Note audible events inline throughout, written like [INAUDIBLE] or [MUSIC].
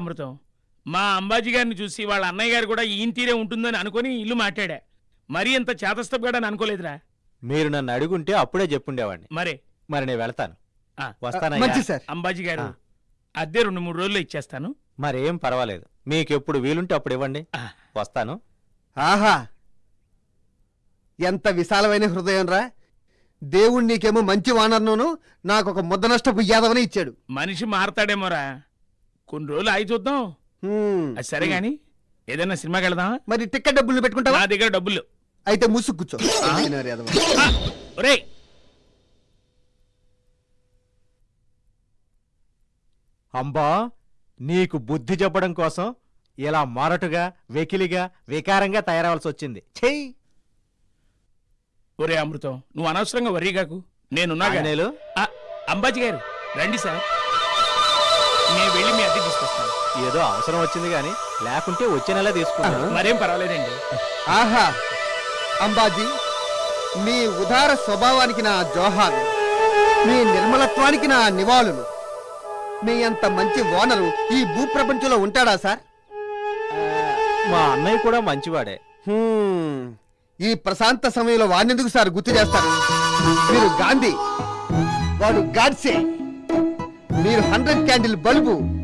అమృతం. మా అంబాజీ గారిని చూసి వాళ్ళ అన్నయ్య గారు కూడా ఈయన తీరే ఉంటుందని అనుకుని ఇల్లు మాట్లాడా. మరీ ఇంత చేతస్తపగాడని అనుకోలేదురా. మీరు నన్ను అడుగుంటే అప్పుడే చెప్పుండేవాడిని. మరే. మరి నేను వెళ్తాను. ఆ. వస్తానయ్యా. మంచి సార్. అంబాజీ గారు ఆ. అద్దె రెండు మూడు రోజుల్లో ఇచ్చేస్తాను. మరేం పర్వాలేదు. మీకు ఎప్పుడు వీలుంటే అప్పుడు ఇవ్వండి. ఆ. వస్తాను. ఆహా. ఎంత విశాలమైన హృదయం రా. దేవుడు నీకేమో మంచి వానర్ను నాకు ఒక ముద్ద నష్టపు యాదవని ఇచ్చాడు. మనిషి మారతాడేమోరా. కొన్ని రోజులు ఆగి చూద్దాం. అది సరే గాని ఏదైనా సినిమాకి వెళదామా? మరి టికెట్ డబ్బులు పెట్టుకుంటావా? నా దగ్గర డబ్బులు. అయితే ముసుగు కూర్చో. ఆ, ఒరేయ్. అంబా నీకు బుద్ధి చెప్పడం కోసం ఇలా మొరటుగా వెకిలిగా వికారంగా తయారవలసి వచ్చింది. చెయ్యి. ఒరే అమృతం నువ్వు అనవసరంగా వర్రీగాకు నేనున్నాగా. ఆంజనేయులు? ఆ, అంబాజీ గారు రండి సార్. తీసుకొస్తాను. ఏదో అవసరం వచ్చింది గాని లేకుంటే వచ్చే నెల తీసుకుంటాను. మరేం పర్వాలేదండి. ఆహా. అంబాజీ మీ ఉదార స్వభావానికి నా జోహాలు మీ నిర్మలత్వానికి నా నివాళులు. మీ అంత మంచి ఓనరు ఈ భూప్రపంచంలో ఉంటాడా సార్? మా అన్నయ్య కూడా మంచివాడే. హ్మ్. ఈ ప్రశాంత సమయంలో వాడినెందుకు సార్ గుర్తు చేస్తారు? మీరు గాంధీ వాడు గాడ్సే. మీరు హండ్రెడ్ క్యాండిల్ బల్బు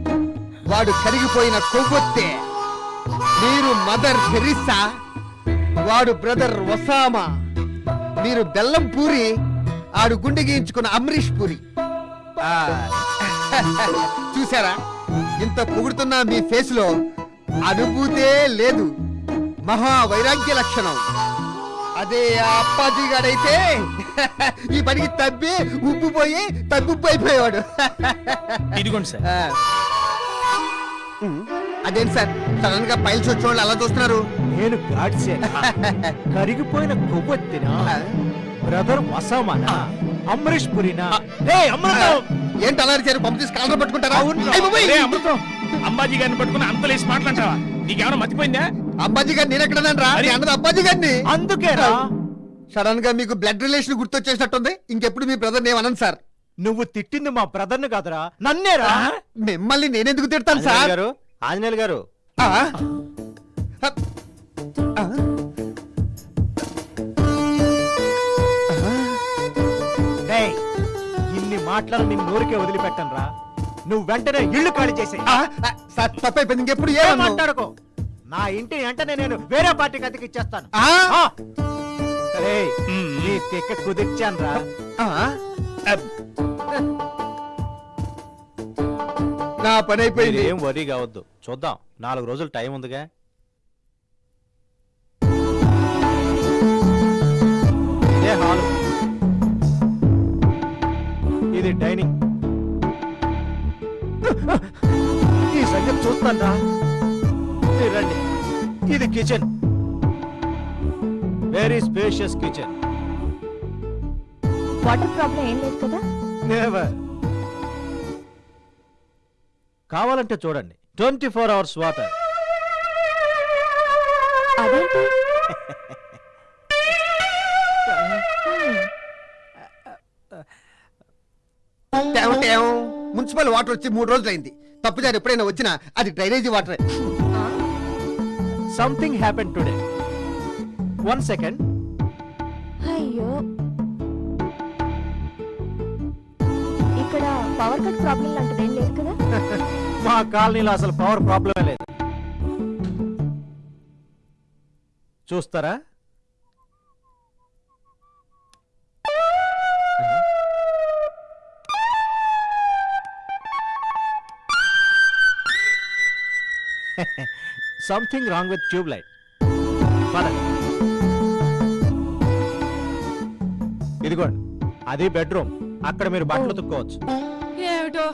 వాడు కరిగిపోయిన కొవ్వొత్తే. మీరు మదర్ టెరిస్సా వాడు బ్రదర్ ఒసామా? మీరు బెల్లం పూరి ఆడు గుండె గీయించుకున్న అమరీష్ పూరి. [LAUGHS] చూసారా ఇంత పొగుడుతున్న మీ ఫేస్లో అనుభూతే లేదు. మహా వైరాగ్య లక్షణం. అదే అప్పాజీ గాడైతే [LAUGHS] ఈ పనికి తబ్బి ఉబ్బిపోయి తగ్గుప్పు అయిపోయేవాడు [LAUGHS] ఇదిగోండి సార్. అదేంటి సార్? సడన్గా పైల్స్ వచ్చిన వాళ్ళు అలా చూస్తున్నారు. నేను గాడ్సే [LAUGHS] కరిగిపోయిన కొవ్వొత్తినా? బ్రదర్ వసామానా? అమరీష్ పురినా! ఏంటి అలా అరిచారు? పంపు తీసి కాలర్ పట్టుకుంటారా? అమృతం! అంబాజీ గారిని పట్టుకుని అంతలేసి మాట్లాంటావా నీకేమైనా మర్చిపోయిందా అబ్బాజీ గారిని నేను మరి- అన్నది అబ్బాజీ గారిని. అందుకేరా సడన్గా మీకు బ్లడ్ రిలేషన్ గుర్తొచ్చేసినట్టుంది. ఇంకెప్పుడు మీ బ్రదర్ నేను అనను సార్. నువ్వు తిట్టింది మా బ్రదర్ను కాదురా నన్నేరా? మిమ్మల్ని నేనెందుకు తిడతాను సార్? గారు ఆంజనేయులు గారు. ఇన్ని మాటలను నిన్ను నోరికే వదిలిపెట్టను రా నువ్వు వెంటనే ఇల్లు ఖాళీ చేసే సార్ తప్పైపోయింది ఇంకెప్పుడు ఏమన్నా? మాట్లాడుకో? నా ఇంటి వెంటనే నేను వేరే పార్టీకి అతికి ఇచ్చేస్తాను. నీ తిక్క కుదిర్చాను రా నా పని అయిపోయింది. ఏం వరీ కావద్దు. చూద్దాం. నాలుగు రోజులు టైం ఉందిగా. ఇదే హాలు? ఇది డైనింగ్. ఈ సంగతి చూస్తాను రా మీరు రండి. ఇది kitchen. Very spacious kitchen water problem ఏం లేదు కదా? నెవర్ కావాలంటే చూడండి. Twenty four hours water. అదేంటి? టేవ్ టేవ్. మున్సిపల్ వాటర్ వచ్చి మూడు రోజులు అయింది తప్పుదారు ఎప్పుడైనా వచ్చినా అది drainage water. Something happen today one second అయ్యో. పవర్ కట్ ప్రాబ్లం లాంటిది ఏం లేదు కదా? [LAUGHS] మా కాలనీలో అసలు పవర్ ప్రాబ్లమే లేదు. చూస్తారా? Something wrong with tube light ఇదిగోండి. అది బెడ్రూమ్. అక్కడ మీరు బట్టలు తుక్కోవచ్చు. ఏమిటో?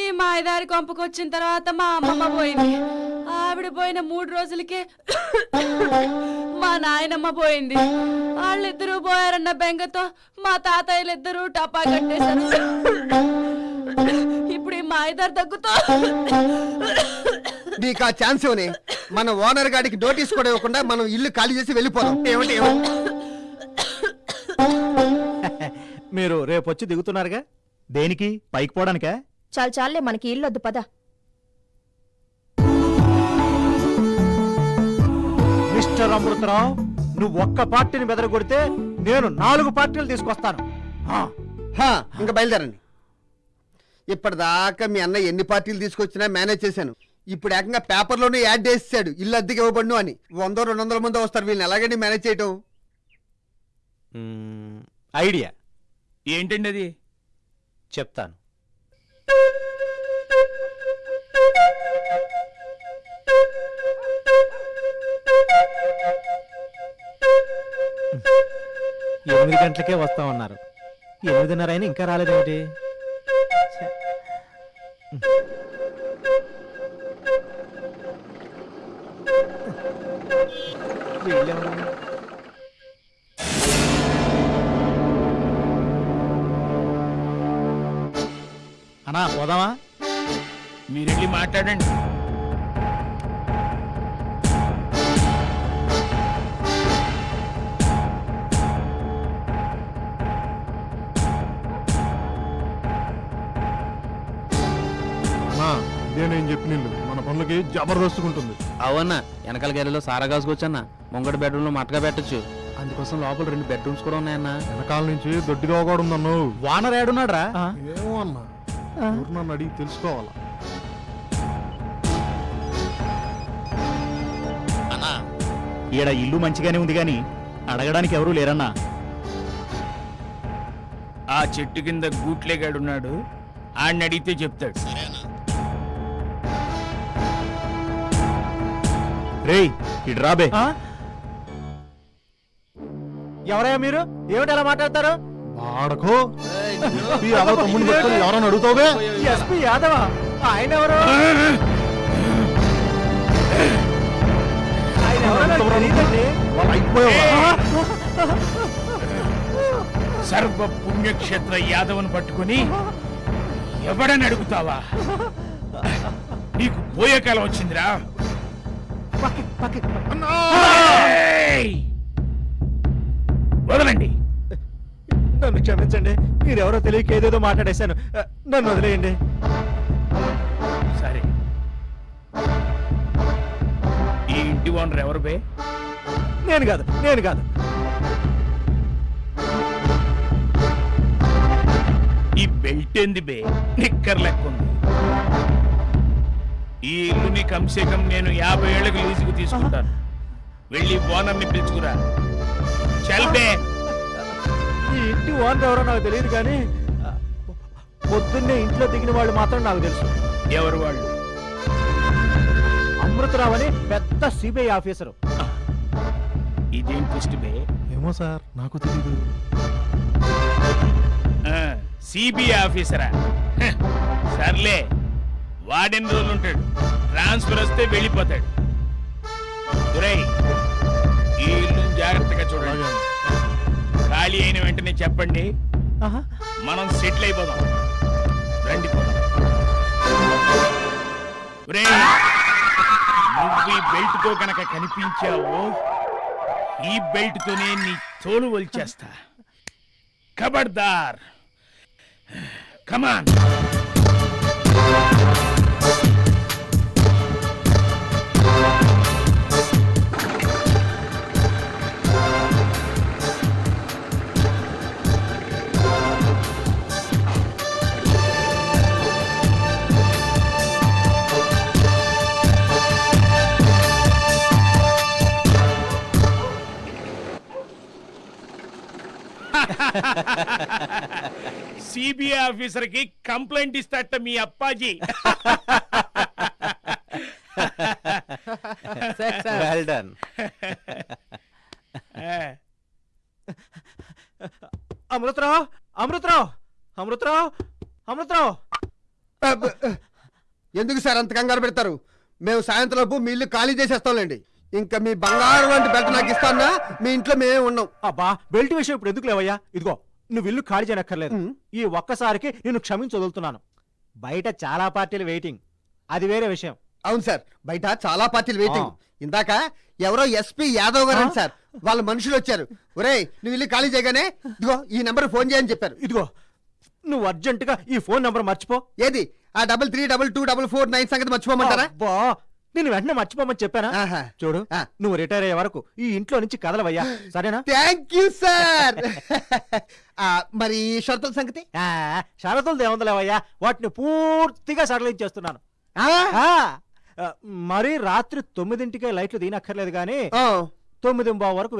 ఈ మాయదారి కొంపకొచ్చిన తర్వాత మా అమ్మమ్మ పోయింది. ఆవిడ పోయిన మూడు రోజులకే మా నాయనమ్మ పోయింది. వాళ్ళిద్దరూ పోయారన్న బెంగతో మా తాతయ్యలిద్దరూ టపా కట్టేశారు. ఇప్పుడు ఈ మాయదారి దగ్గుతో నీకు ఆ ఛాన్స్ ఇవ్వని మన ఓనర్ గాడికి నోటీస్ కూడా ఇవ్వకుండా మనం ఇల్లు ఖాళీ చేసి వెళ్ళిపోదాం. ఏమంటే మీరు రేపు వచ్చి దిగుతున్నారుగా? దేనికి? పైకి పోవడానికే? చాలు చాలే మనకి ఇల్లొద్దు పద. మిస్టర్ అమృతరావు నువ్వు ఒక్క పార్టీని బెదరగొడితే నేను నాలుగు పార్టీలు తీసుకొస్తాను. ఇంకా బయలుదేరండి. ఇప్పటిదాకా మీ అన్న ఎన్ని పార్టీలు తీసుకొచ్చినా మేనేజ్ చేశాను. ఇప్పుడు ఏకంగా పేపర్లోనే యాడ్ చేసాడు ఇల్లు అద్దెకి ఇవ్వబడును అని. వంద రెండు వందల మంది వస్తారు. వీళ్ళని ఎలాగండి మేనేజ్ చేయటం? ఐడియా. ఏంటండి అది? చెప్తాను. ఎనిమిది గంటలకే వస్తామన్నారు. ఎనిమిదిన్నర అయినా ఇంకా రాలేదేమిటి? ఛే. అన్నా పోదామా? మీరు వెళ్ళి మాట్లాడండి. అన్నా ఇదే నేను చెప్పిన ఇల్లు? మన పనులకి జబర్దస్తుకుంటుంది అవన్నా వెనకాల గదిలో సారా కాసుకొచ్చన్నా. ముంగడి బెడ్రూమ్లో మటగా పెట్టొచ్చు. అందుకోసం లోపల రెండు బెడ్రూమ్స్ కూడా ఉన్నాయన్నా. వెనకాల నుంచి దొడ్డిగా కూడా ఉందన్ను వానర్ ఏడున్నాడు రా ఏమో అన్నా. ఊరు నన్ను అడిగి తెలుసుకోవాలా? ఈడ ఇల్లు మంచిగానే ఉంది గాని అడగడానికి ఎవరూ లేరన్నా? ఆ చెట్టు కింద గూట్లేగాడున్నాడు ఆడిని అడిగితే చెప్తాడు. రేయ్ ఇటు రాబే ఎవరయ్యా మీరు? ఏమిటి అలా మాట్లాడతారు? ఈ తమ్ముడిని పట్టుకొని ఎవరన్నా అడుగుతావే ఎస్పీ యాదవ ఆయన ఎవరు? ఆయన ఎవరో నాకు తెలీదండి. వాళ్ళు అయిపోయావా? సర్వ పుణ్యక్షేత్ర యాదవను పట్టుకుని ఎవడని అడుగుతావా? నీకు పోయే కాలం వచ్చిందిరా. పక్కకి, పక్కకి, పక్కకి. ఏయ్! వదలండి. నన్ను క్షమించండి. మీరెవరో తెలియక ఏదేదో మాట్లాడేశాను. నన్ను వదిలేయండి. సరే. ఈ ఇంటి ఓనర్ ఎవరు బే? నేను కాదు నేను కాదు. ఈ బెల్ట్ ఏంది బే? నిక్కర్ లెక్క ఉంది. ఈ ఇల్లుని కంసే కం నేను యాభై ఏళ్ళకి లీజుకు తీసుకుంటాను. వెళ్ళి ఓనర్ని పిలుచుకురా. చల్ బే. ఈ ఇంటి ఓనర్ ఎవరో నాకు తెలియదు కానీ పొద్దున్నే ఇంట్లో దిగిన వాళ్ళు మాత్రం నాకు తెలుసు. ఎవరు వాళ్ళు? అమృతరావు అని పెద్ద సిబిఐ ఆఫీసరు. ఇదేం ట్విస్ట్ బే? ఏమో సార్ నాకు తెలియదు సిబిఐ ఆఫీసరా? సర్లే వాడెన్ని రోజులు ఉంటాడు ట్రాన్స్ఫర్ వస్తే వెళ్ళిపోతాడు. ఈ ఇల్లు జాగ్రత్తగా చూడండి. ఖాళీ అయిన వెంటనే చెప్పండి. మనం సెటిల్ అయిపోదాం. రండి నువ్వు ఈ బెల్ట్తో కనుక కనిపించావో ఈ బెల్ట్ తోనే నీ తోలు వల్చేస్తా ఖబర్దార్ కమాన్. సిబిఐ ఆఫీసర్కి కంప్లైంట్ ఇస్తాట మీ Appaji. Well done Amrutharao Amrutharao Amrutharao Amrutharao. ఎందుకు సార్ అంత కంగారు పెడతారు? మేము సాయంత్రంలోపు మీ ఇల్లు ఖాళీ చేసేస్తాంలేండి. ఇంకా మీ బంగారం వంటి బెల్ట్ నాకు ఇస్తానా? మీ ఇంట్లో మేమే ఉన్నాం. అబ్బా బెల్ట్ విషయం ఇప్పుడు ఎందుకు లేవయ్యా? ఇదిగో నువ్వు ఇల్లు ఖాళీ చేయనక్కర్లేదు. ఈ ఒక్కసారికి నేను క్షమించి వదులుతున్నాను. బయట చాలా పార్టీలు వెయిటింగ్. అది వేరే విషయం. అవును సార్ బయట చాలా పార్టీలు వెయిటింగ్. ఇందాక ఎవరో ఎస్పీ యాదవ్ గారు సార్. వాళ్ళ మనుషులు వచ్చారు. ఒరేయ్ నువ్వు ఇల్లు ఖాళీ చేయగానే ఇదిగో ఈ నెంబర్ ఫోన్ చేయని చెప్పారు. ఇదిగో నువ్వు అర్జెంటుగా ఈ ఫోన్ నంబర్ మర్చిపో. ఏది? ఆ double three double two double four nine సంగతి మర్చిపోమంటారా? నేను వెంటనే మర్చిపోమని చెప్పానా. చూడు. నువ్వు రిటైర్ అయ్యే వరకు ఈ ఇంట్లో నుంచి కదలవయ్యా. సరేనా? థ్యాంక్ యూ సార్ మరి షరతుల సంగతి? ఆ, షరతులు దేవందలేవయ్యా వాటిని పూర్తిగా సడలించేస్తున్నాను మరి రాత్రి తొమ్మిదింటికే లైట్లు దీనక్కర్లేదు కానీ. తొమ్మిది వరకు.